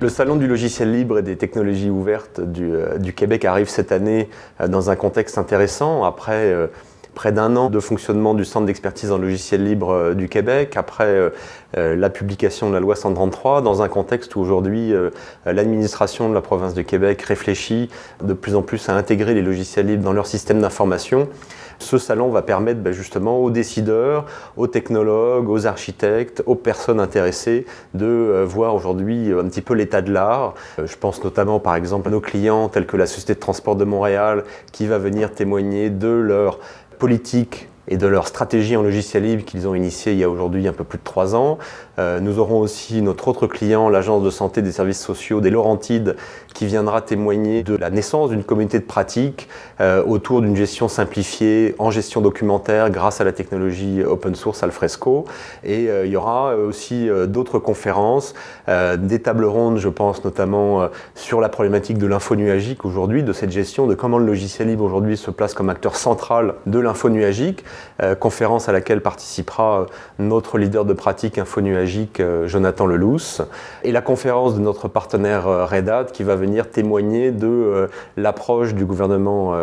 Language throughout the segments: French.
Le Salon du logiciel libre et des technologies ouvertes du, euh, Québec arrive cette année euh, dans un contexte intéressant. Après euh, près d'un an de fonctionnement du Centre d'expertise en logiciel libre du Québec, après la publication de la loi 133, dans un contexte où aujourd'hui l'administration de la province de Québec réfléchit de plus en plus à intégrer les logiciels libres dans leur système d'information. Ce salon va permettre ben, justement aux décideurs, aux technologues, aux architectes, aux personnes intéressées de euh, voir aujourd'hui un petit peu l'état de l'art. Euh, je pense notamment par exemple à nos clients tels que la Société de transport de Montréal qui va venir témoigner de leur politique et de leur stratégie en logiciel libre qu'ils ont initiée il y a aujourd'hui un peu plus de trois ans. Euh, nous aurons aussi notre autre client, l'Agence de santé des services sociaux des Laurentides, qui viendra témoigner de la naissance d'une communauté de pratique euh, autour d'une gestion simplifiée en gestion documentaire grâce à la technologie open source Alfresco. Et euh, il y aura aussi d'autres conférences, des tables rondes, je pense notamment sur la problématique de l'info nuagique aujourd'hui, de cette gestion, de comment le logiciel libre aujourd'hui se place comme acteur central de l'info nuagique. Euh, conférence à laquelle participera euh, notre leader de pratique infonuagique euh, Jonathan Lelousse, et la conférence de notre partenaire Red Hat qui va venir témoigner de l'approche du gouvernement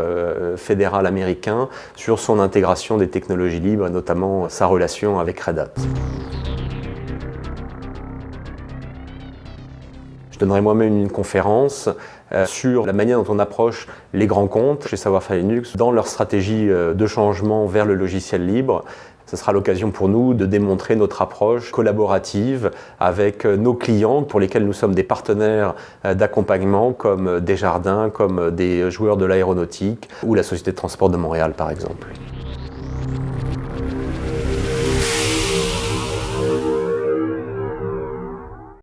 fédéral américain sur son intégration des technologies libres, notamment sa relation avec Red Hat. Je donnerai moi-même une conférence euh, sur la manière dont on approche les grands comptes chez Savoir-Faire Linux dans leur stratégie euh, de changement vers le logiciel libre. Ce sera l'occasion pour nous de démontrer notre approche collaborative avec euh, nos clients pour lesquels nous sommes des partenaires d'accompagnement comme Desjardins, comme des joueurs de l'aéronautique ou la Société de transport de Montréal par exemple.